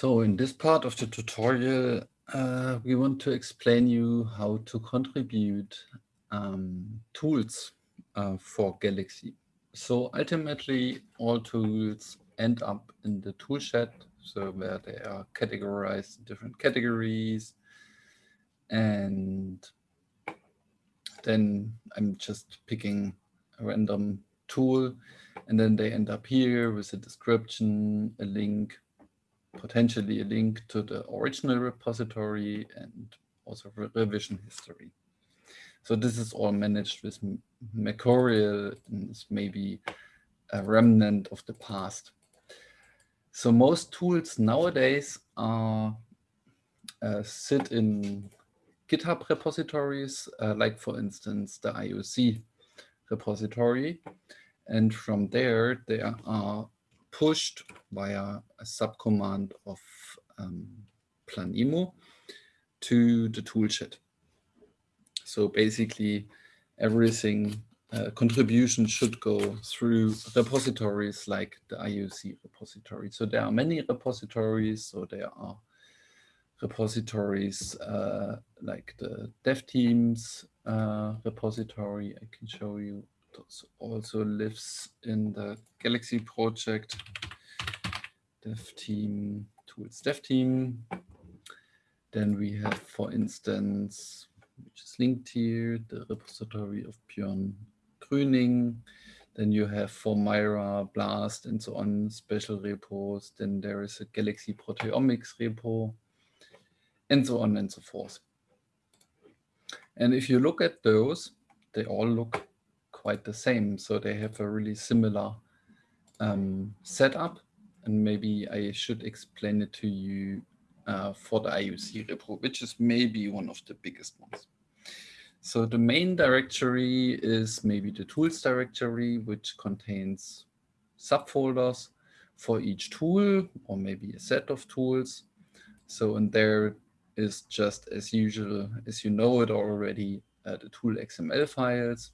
So in this part of the tutorial, uh, we want to explain you how to contribute um, tools uh, for Galaxy. So ultimately, all tools end up in the toolshed, so where they are categorized in different categories. And then I'm just picking a random tool, and then they end up here with a description, a link, potentially a link to the original repository and also revision history. So this is all managed with Mercurial and is maybe a remnant of the past. So most tools nowadays are uh, sit in GitHub repositories, uh, like for instance, the IUC repository. And from there, they are pushed via a subcommand of um, Planemo to the toolshed. So basically everything uh, contribution should go through repositories like the IUC repository. So there are many repositories. So there are repositories uh, like the dev teams uh, repository. I can show you also lives in the Galaxy project, dev team, tools dev team. Then we have, for instance, which is linked here, the repository of Björn Grüning. Then you have for Mira, Blast, and so on, special repos. Then there is a Galaxy Proteomics repo, and so on and so forth. And if you look at those, they all look quite the same. So they have a really similar um, setup. And maybe I should explain it to you uh, for the IUC repo, which is maybe one of the biggest ones. So the main directory is maybe the tools directory, which contains subfolders for each tool or maybe a set of tools. So in there is just as usual, as you know it already, uh, the tool XML files.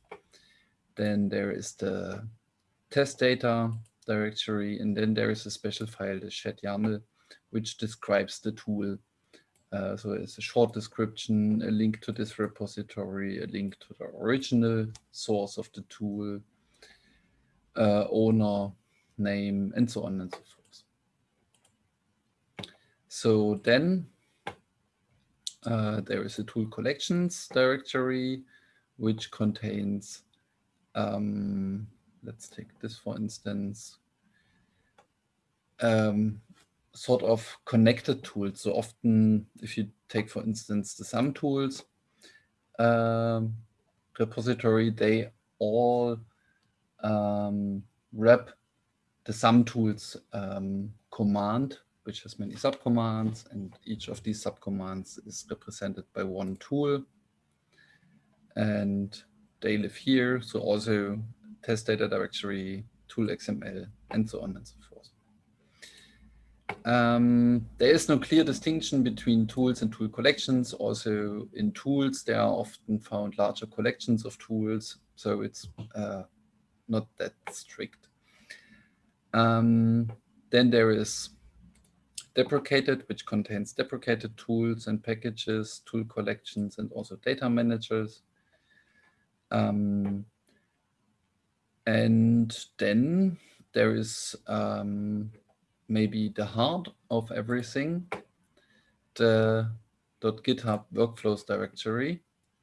Then there is the test data directory, and then there is a special file, the shed YAML, which describes the tool. Uh, so it's a short description, a link to this repository, a link to the original source of the tool, uh, owner, name, and so on and so forth. So then uh, there is a tool collections directory, which contains um, let's take this for instance, um, sort of connected tools. So often, if you take, for instance, the SAMtools um, repository, they all um, wrap the SAMtools um, command, which has many subcommands, and each of these subcommands is represented by one tool. And they live here. So also test data directory, tool XML, and so on and so forth. Um, there is no clear distinction between tools and tool collections. Also in tools, there are often found larger collections of tools. So it's uh, not that strict. Um, then there is deprecated, which contains deprecated tools and packages, tool collections, and also data managers. Um, and then there is um, maybe the heart of everything, the .github workflows directory,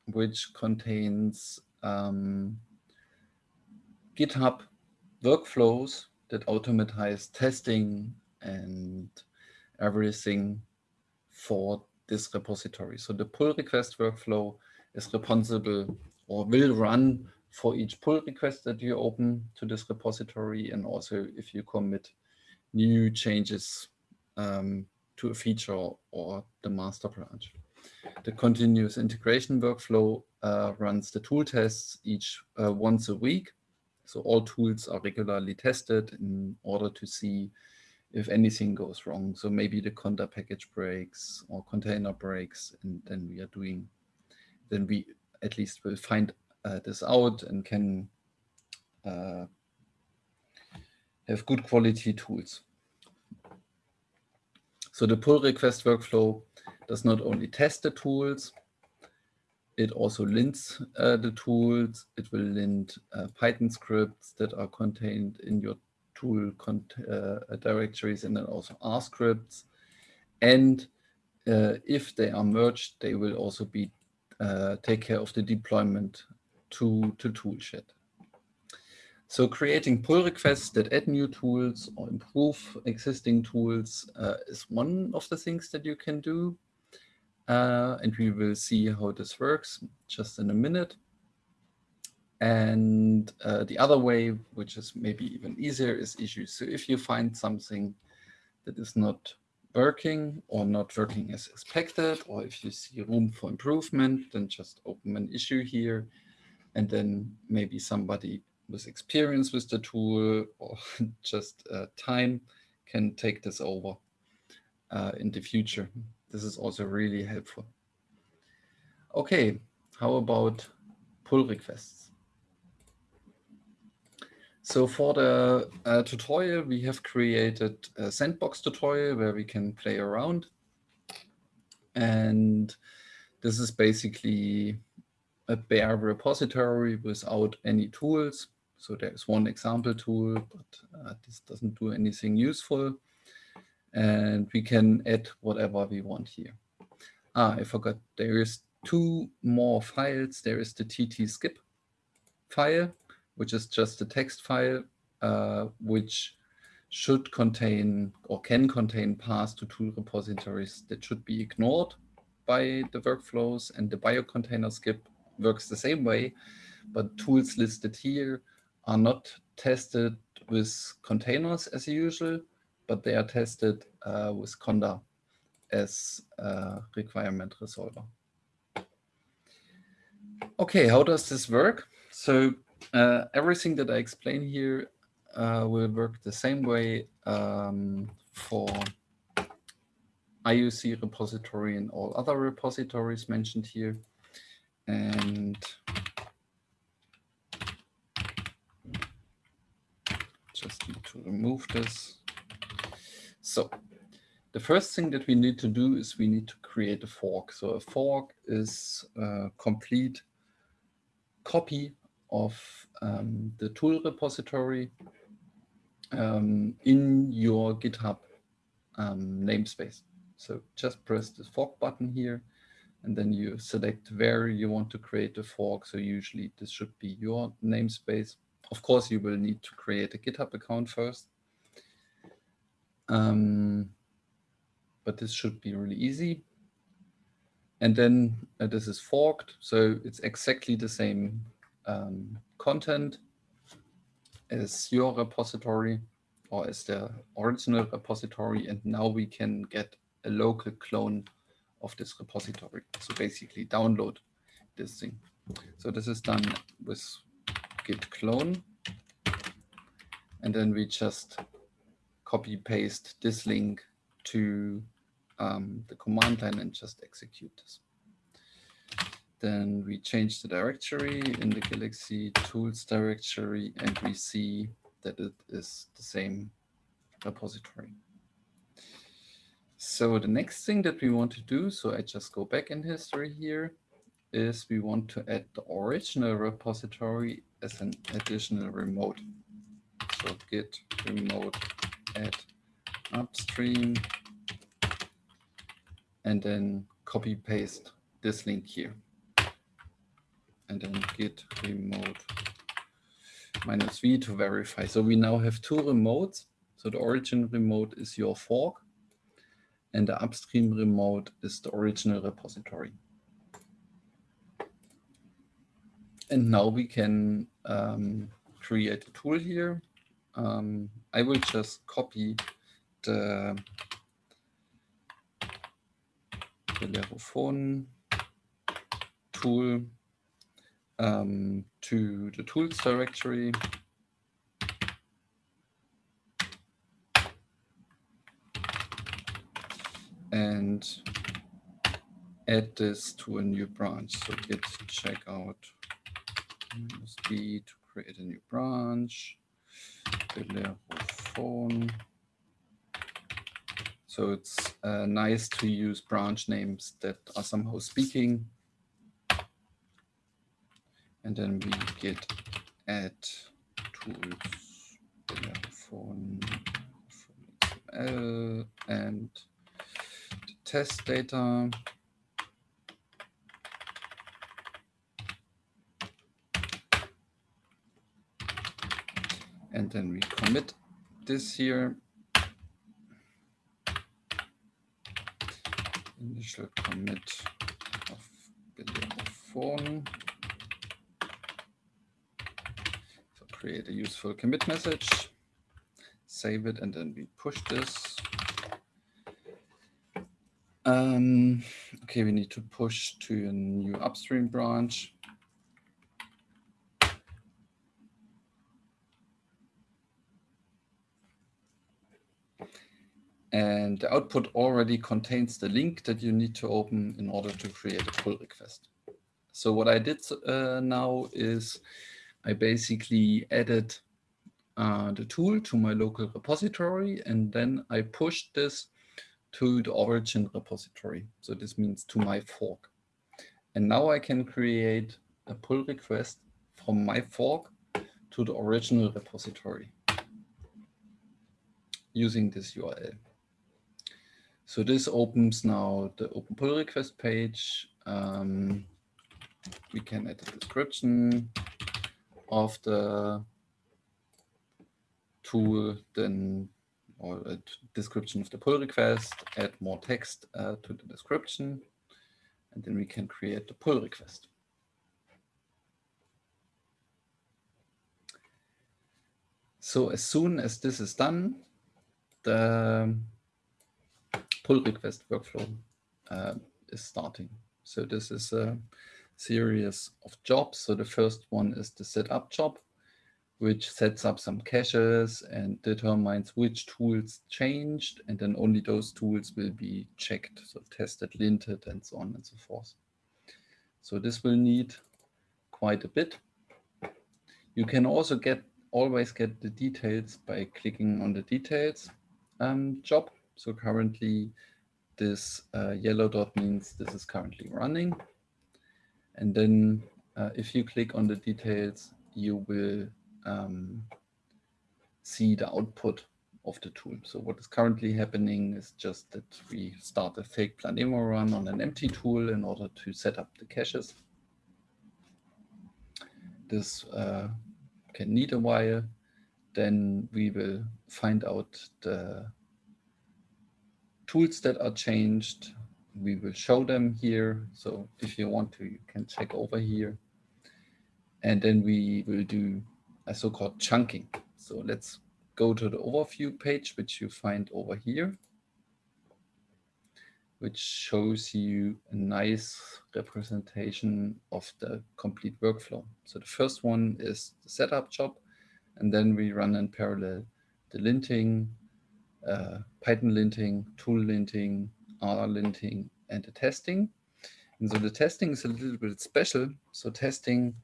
which contains um, GitHub workflows that automatize testing and everything for this repository. So the pull request workflow is responsible or will run for each pull request that you open to this repository and also if you commit new changes um, to a feature or the master branch. The continuous integration workflow uh, runs the tool tests each uh, once a week. So all tools are regularly tested in order to see if anything goes wrong. So maybe the conda package breaks or container breaks, and then we are doing, then we at least will find uh, this out and can uh, have good quality tools. So the pull request workflow does not only test the tools, it also lints uh, the tools. It will lint uh, Python scripts that are contained in your tool uh, directories and then also R scripts. And uh, if they are merged, they will also be uh, take care of the deployment to, to toolshed. So creating pull requests that add new tools or improve existing tools uh, is one of the things that you can do. Uh, and we will see how this works just in a minute. And uh, the other way, which is maybe even easier, is issues. So if you find something that is not working or not working as expected, or if you see room for improvement, then just open an issue here. And then maybe somebody with experience with the tool or just uh, time can take this over uh, in the future. This is also really helpful. Okay, how about pull requests? So for the uh, tutorial, we have created a sandbox tutorial where we can play around. And this is basically a bare repository without any tools. So there's one example tool, but uh, this doesn't do anything useful and we can add whatever we want here. Ah, I forgot, there is two more files. There is the tt skip file, which is just a text file, uh, which should contain or can contain paths to tool repositories that should be ignored by the workflows and the biocontainer skip works the same way, but tools listed here are not tested with containers as usual, but they are tested uh, with Conda as a requirement resolver. Okay, how does this work? So uh, everything that I explain here uh, will work the same way um, for IUC repository and all other repositories mentioned here. And just need to remove this. So the first thing that we need to do is we need to create a fork. So a fork is a complete copy of um, the tool repository um, in your GitHub um, namespace. So just press the fork button here, and then you select where you want to create the fork. So usually this should be your namespace. Of course, you will need to create a GitHub account first. Um, but this should be really easy. And then uh, this is forked, so it's exactly the same um, content is your repository or is the original repository. And now we can get a local clone of this repository. So basically download this thing. So this is done with git clone. And then we just copy paste this link to um, the command line and just execute this. Then we change the directory in the Galaxy tools directory and we see that it is the same repository. So the next thing that we want to do, so I just go back in history here, is we want to add the original repository as an additional remote. So git remote add upstream and then copy paste this link here and then git remote minus v to verify. So we now have two remotes. So the origin remote is your fork and the upstream remote is the original repository. And now we can um, create a tool here um, I will just copy the Bellerophon tool um, to the tools directory. And add this to a new branch. So git checkout b to create a new branch. Bellerophon So it's uh, nice to use branch names that are somehow speaking. And then we get add tools phone, phone and the test data. And then we commit this here. Initial commit of phone. So create a useful commit message, save it, and then we push this. Um, okay, we need to push to a new upstream branch. And the output already contains the link that you need to open in order to create a pull request. So what I did uh, now is I basically added uh, the tool to my local repository, and then I pushed this to the origin repository. So this means to my fork. And now I can create a pull request from my fork to the original repository using this URL. So this opens now the open pull request page. Um, we can add a description of the tool, then or a description of the pull request, add more text uh, to the description, and then we can create the pull request. So as soon as this is done, the pull request workflow uh, is starting. So this is a series of jobs. So the first one is the setup job which sets up some caches and determines which tools changed, and then only those tools will be checked, so tested, linted, and so on and so forth. So this will need quite a bit. You can also get always get the details by clicking on the details um, job. So currently this uh, yellow dot means this is currently running. And then uh, if you click on the details, you will um, see the output of the tool. So what is currently happening is just that we start a fake Planemo run on an empty tool in order to set up the caches. This uh, can need a while. Then we will find out the tools that are changed. We will show them here. So if you want to, you can check over here. And then we will do a so-called chunking. So let's go to the overview page, which you find over here, which shows you a nice representation of the complete workflow. So the first one is the setup job, and then we run in parallel the linting, uh, Python linting, tool linting, R linting, and the testing. And so the testing is a little bit special. So testing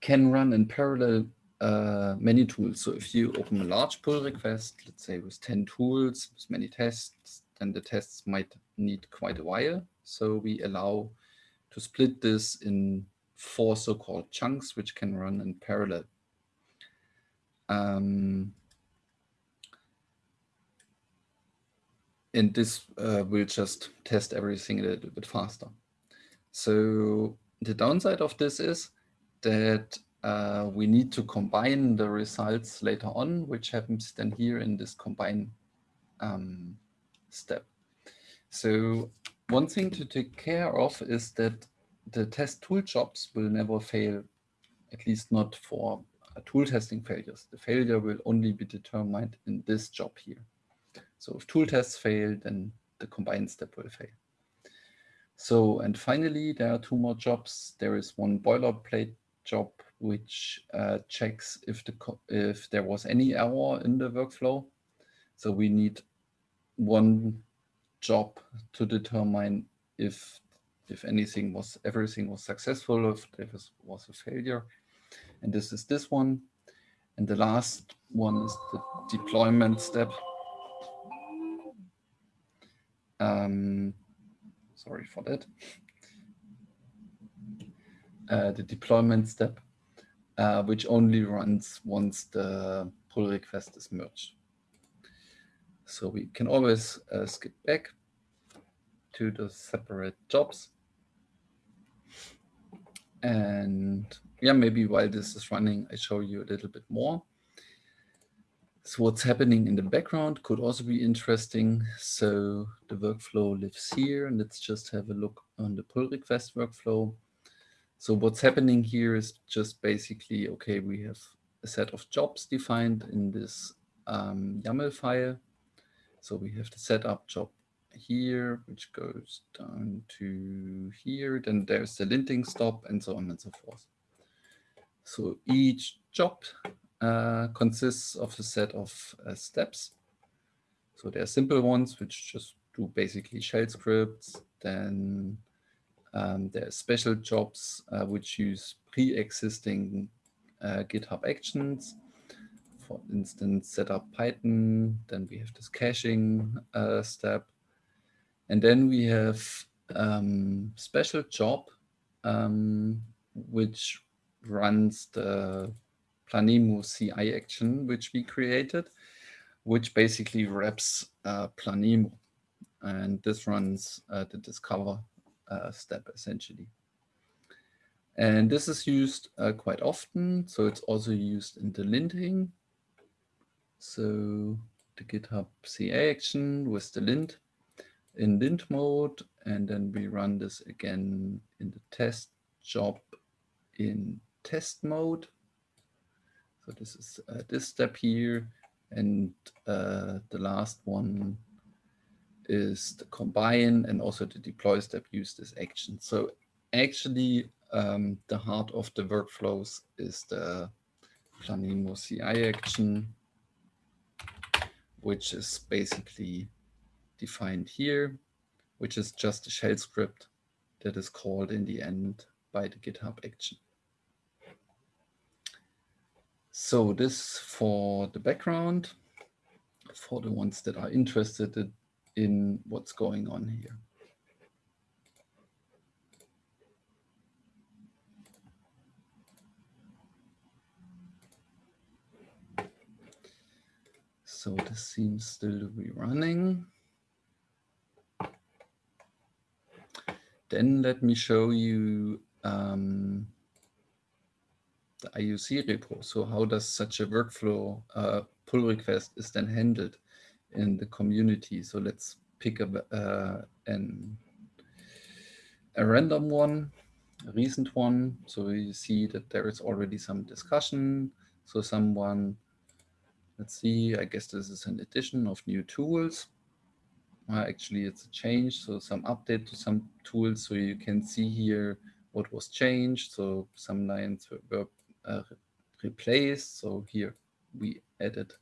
can run in parallel uh, many tools. So if you open a large pull request, let's say with 10 tools, with many tests, then the tests might need quite a while. So we allow to split this in four so-called chunks, which can run in parallel. Um, and this uh, will just test everything a little bit faster. So the downside of this is that uh, we need to combine the results later on, which happens then here in this combine um, step. So one thing to take care of is that the test tool jobs will never fail, at least not for uh, tool testing failures. The failure will only be determined in this job here. So if tool tests fail, then the combine step will fail. So, and finally, there are two more jobs. There is one boilerplate job which uh, checks if the if there was any error in the workflow. So we need one job to determine if if anything was everything was successful, if there was, was a failure. And this is this one. And the last one is the deployment step. Um, sorry for that, uh, the deployment step, uh, which only runs once the pull request is merged. So we can always uh, skip back to the separate jobs. And yeah, maybe while this is running, I show you a little bit more. So what's happening in the background could also be interesting. So the workflow lives here, and let's just have a look on the pull request workflow. So what's happening here is just basically, okay, we have a set of jobs defined in this um, YAML file. So we have the setup job here, which goes down to here. Then there's the linting stop and so on and so forth. So each job uh, consists of a set of uh, steps. So there are simple ones, which just do basically shell scripts. Then um, there are special jobs, uh, which use pre-existing uh, GitHub actions. For instance, set up Python. Then we have this caching uh, step. And then we have um, special job, um, which runs the Planemo CI action, which we created, which basically wraps uh, Planemo. And this runs uh, the discover uh, step essentially. And this is used uh, quite often. So it's also used in the linting. So the GitHub CI action with the lint in lint mode. And then we run this again in the test job in test mode. So this is uh, this step here. And uh, the last one is the combine and also the deploy step use this action. So actually um, the heart of the workflows is the Planemo CI action, which is basically defined here, which is just a shell script that is called in the end by the GitHub action. So this for the background, for the ones that are interested in what's going on here. So this seems still to be running. Then let me show you um, IUC repo. So how does such a workflow uh, pull request is then handled in the community? So let's pick a, uh, an, a random one, a recent one. So you see that there is already some discussion. So someone, let's see, I guess this is an addition of new tools. Uh, actually, it's a change, so some update to some tools. So you can see here what was changed. So some lines were, uh, replaced. So here we added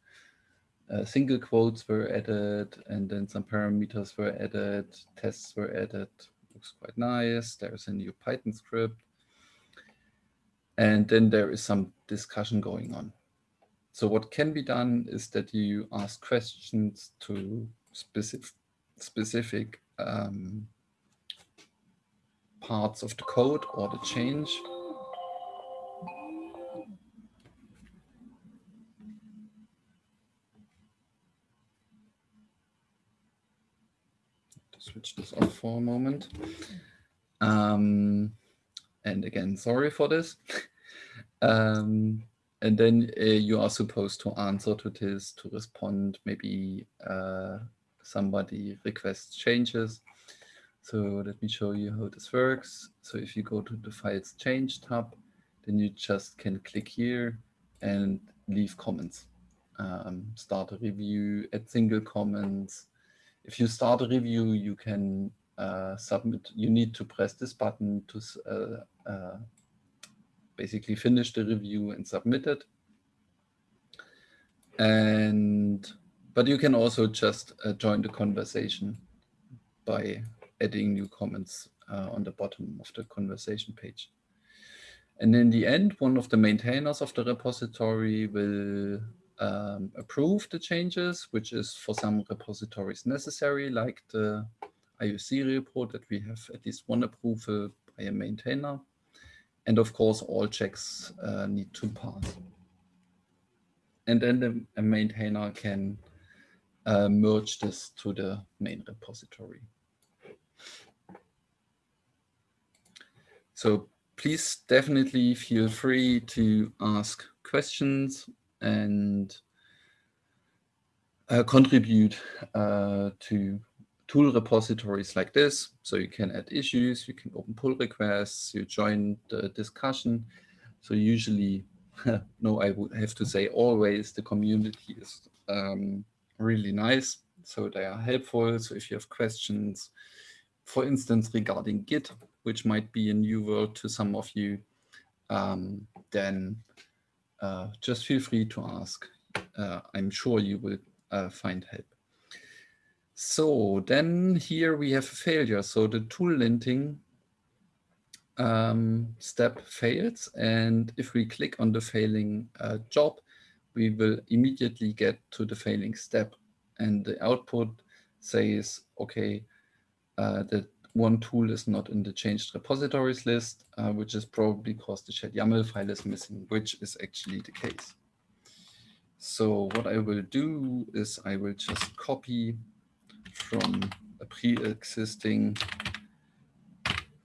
uh, single quotes were added and then some parameters were added, tests were added. Looks quite nice. There's a new Python script. And then there is some discussion going on. So what can be done is that you ask questions to specific, specific um, parts of the code or the change switch this off for a moment. Um, and again, sorry for this. um, and then uh, you are supposed to answer to this, to respond, maybe uh, somebody requests changes. So let me show you how this works. So if you go to the files change tab, then you just can click here and leave comments. Um, start a review, add single comments, if you start a review, you can uh, submit. You need to press this button to uh, uh, basically finish the review and submit it. And but you can also just uh, join the conversation by adding new comments uh, on the bottom of the conversation page. And in the end, one of the maintainers of the repository will um, approve the changes, which is for some repositories necessary, like the IUC report that we have at least one approval by a maintainer. And of course, all checks uh, need to pass. And then the, a maintainer can uh, merge this to the main repository. So please definitely feel free to ask questions and uh, contribute uh, to tool repositories like this. So you can add issues, you can open pull requests, you join the discussion. So usually, no, I would have to say always the community is um, really nice. So they are helpful. So if you have questions, for instance, regarding Git, which might be a new world to some of you, um, then uh, just feel free to ask. Uh, I'm sure you will uh, find help. So then here we have a failure. So the tool linting um, step fails. And if we click on the failing uh, job, we will immediately get to the failing step. And the output says, okay, uh, that one tool is not in the changed repositories list, uh, which is probably because the shed YAML file is missing, which is actually the case. So what I will do is I will just copy from a pre-existing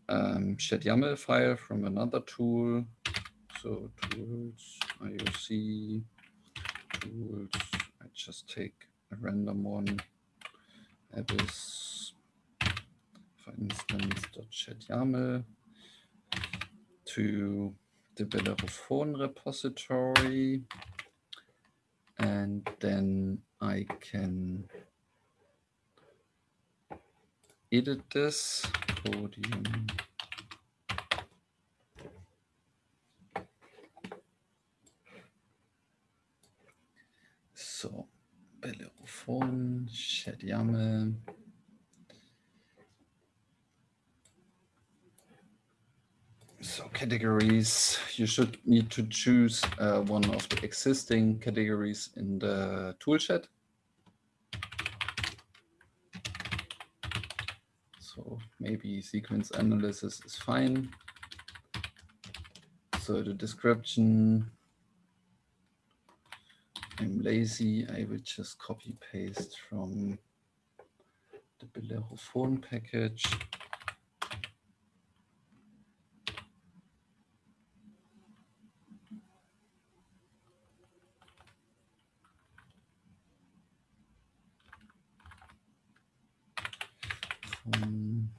um, shed YAML file from another tool. So tools, IUC, tools, I just take a random one, abyss for instance, to the Bellerophon repository. And then I can edit this podium. So, Bellerophon, shed YAML. So categories, you should need to choose uh, one of the existing categories in the toolshed. So maybe sequence analysis is fine. So the description, I'm lazy, I will just copy paste from the Bellerophon package. Um,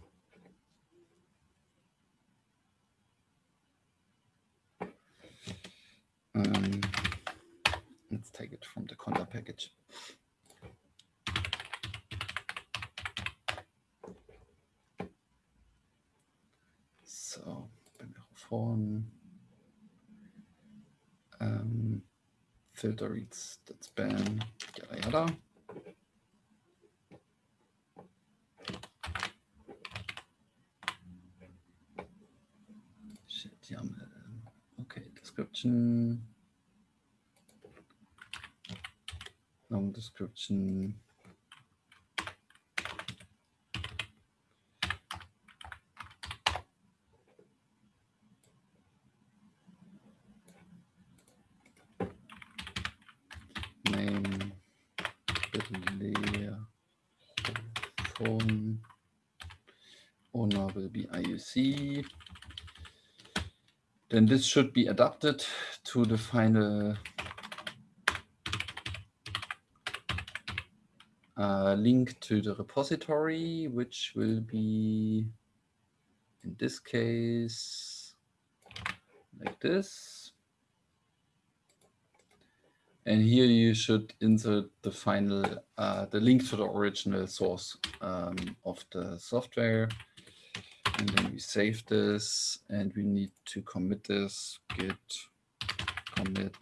um, let's take it from the conda package. So, phone um, filter reads that span, yada yada. description, long description. Name, phone, owner will be IUC then this should be adapted to the final uh, link to the repository, which will be, in this case, like this. And here you should insert the final, uh, the link to the original source um, of the software. And then we save this and we need to commit this git commit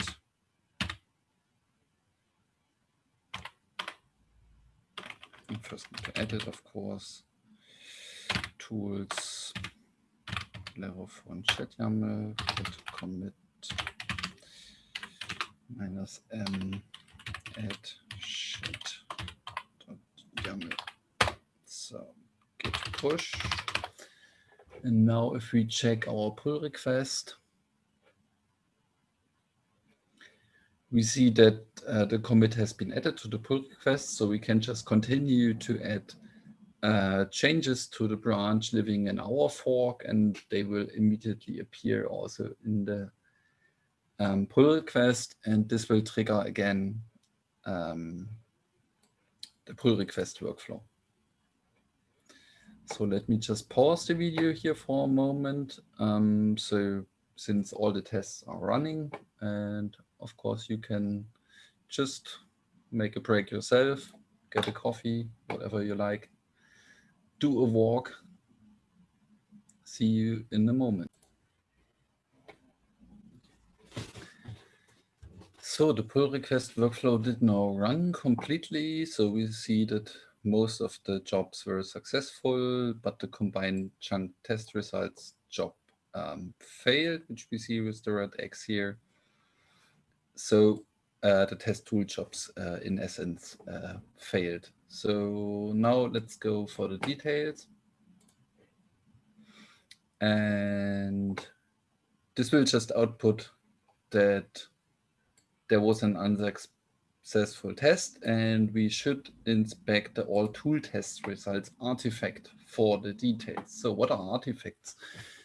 and first need to edit, of course. Tools, Bellerophon shed YAML, git commit minus m add shed YAML. So git push. And now if we check our pull request, we see that uh, the commit has been added to the pull request, so we can just continue to add uh, changes to the branch living in our fork, and they will immediately appear also in the um, pull request, and this will trigger again um, the pull request workflow. So let me just pause the video here for a moment. Um, so since all the tests are running, and of course you can just make a break yourself, get a coffee, whatever you like, do a walk. See you in a moment. So the pull request workflow did now run completely. So we see that most of the jobs were successful, but the combined chunk test results job um, failed, which we see with the red X here. So uh, the test tool jobs, uh, in essence, uh, failed. So now let's go for the details. And this will just output that there was an unsuccessful test and we should inspect the all tool test results artifact for the details. So what are artifacts?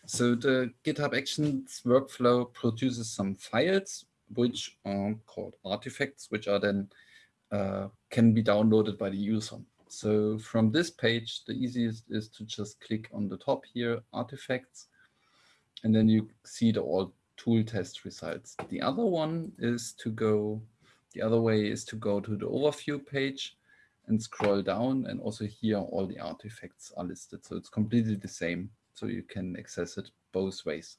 So the GitHub Actions workflow produces some files which are called artifacts, which are then uh, can be downloaded by the user. So from this page, the easiest is to just click on the top here, artifacts, and then you see the all tool test results. The other one is to go, the other way is to go to the overview page and scroll down and also here all the artifacts are listed. So it's completely the same. So you can access it both ways.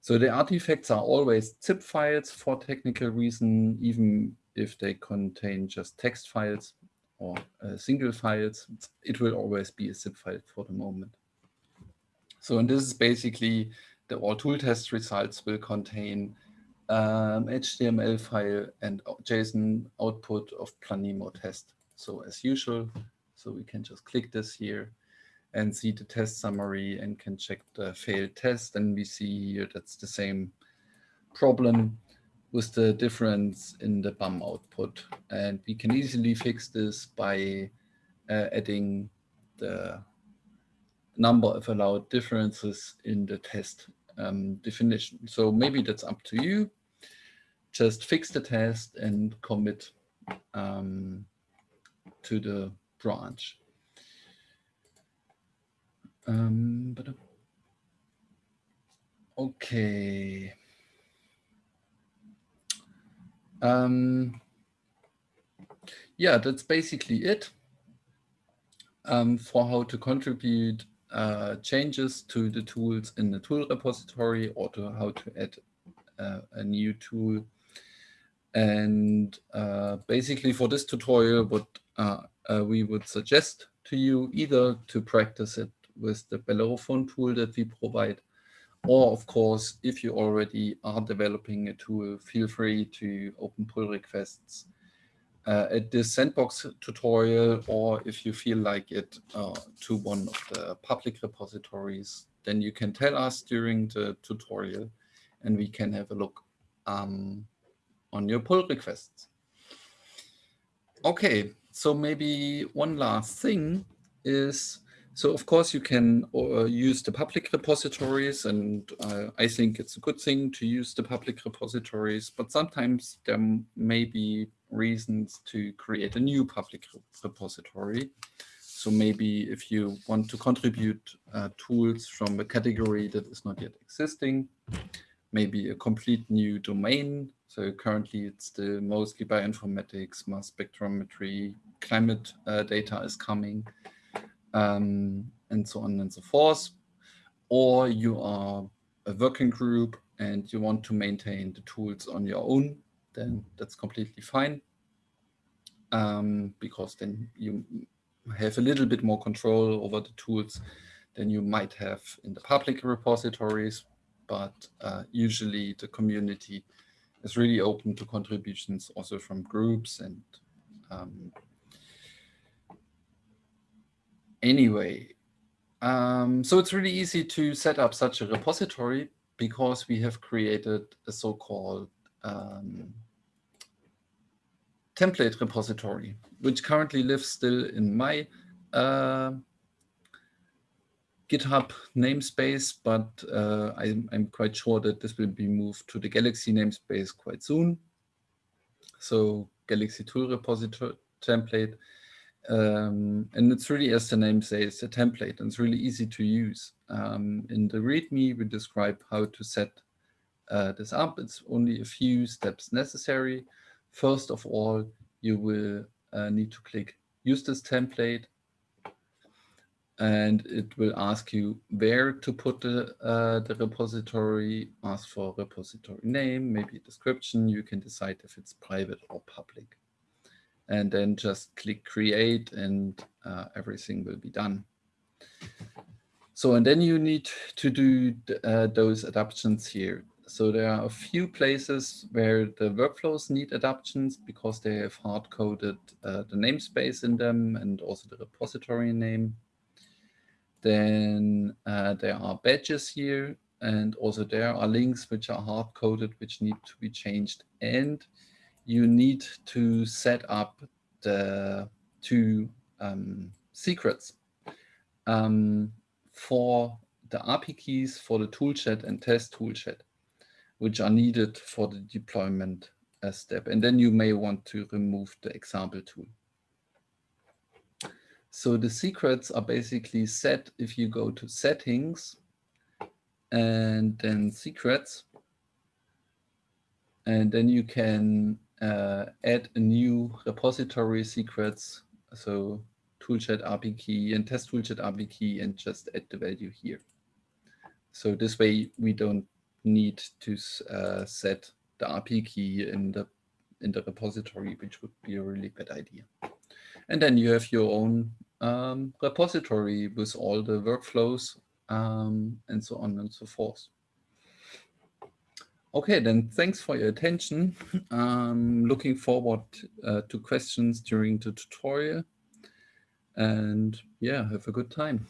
So the artifacts are always zip files for technical reason, even if they contain just text files or uh, single files, it will always be a zip file for the moment. So and this is basically the all tool test results will contain um, HTML file and JSON output of Planemo test. So as usual, so we can just click this here and see the test summary and can check the failed test. And we see here that's the same problem with the difference in the BAM output. And we can easily fix this by uh, adding the number of allowed differences in the test um, definition. So maybe that's up to you. Just fix the test and commit um, to the branch. Um, but okay. Um, yeah, that's basically it um, for how to contribute uh, changes to the tools in the tool repository or to how to add uh, a new tool. And uh, basically for this tutorial, what uh, uh, we would suggest to you either to practice it with the Bellerophon tool that we provide, or of course, if you already are developing a tool, feel free to open pull requests uh, at this sandbox tutorial, or if you feel like it uh, to one of the public repositories, then you can tell us during the tutorial and we can have a look um, on your pull requests. Okay, so maybe one last thing is so of course you can uh, use the public repositories and uh, I think it's a good thing to use the public repositories, but sometimes there may be reasons to create a new public repository. So maybe if you want to contribute uh, tools from a category that is not yet existing, maybe a complete new domain. So currently it's mostly bioinformatics, mass spectrometry, climate uh, data is coming um, and so on and so forth. Or you are a working group and you want to maintain the tools on your own, then that's completely fine. Um, because then you have a little bit more control over the tools than you might have in the public repositories. But uh, usually the community is really open to contributions also from groups and um, anyway, Um, so it's really easy to set up such a repository because we have created a so-called um, template repository, which currently lives still in my uh, GitHub namespace, but uh, I'm, I'm, quite sure that this will be moved to the Galaxy namespace quite soon. So Galaxy tool repository template. Um, and it's really, as the name says, a template, and it's really easy to use. Um, in the README, we describe how to set uh, this up. It's only a few steps necessary. First of all, you will uh, need to click Use this template and it will ask you where to put the, uh, the repository, ask for repository name, maybe a description. You can decide if it's private or public. And then just click create and uh, everything will be done. So, and then you need to do uh, those adaptations here. So there are a few places where the workflows need adaptations because they have hard-coded uh, the namespace in them and also the repository name. Then uh, there are badges here, and also there are links which are hard coded, which need to be changed. And you need to set up the two um, secrets um, for the API keys for the Tool Shed and test Tool Shed, which are needed for the deployment uh, step. And then you may want to remove the example tool. So the secrets are basically set if you go to settings and then secrets. And then you can uh, add a new repository secrets. So Tool Shed API key and test Tool Shed API key and just add the value here. So this way we don't need to uh, set the API key in the in the repository, which would be a really bad idea. And then you have your own um, repository with all the workflows um, and so on and so forth. Okay, then thanks for your attention. I'm looking forward uh, to questions during the tutorial. And yeah, have a good time.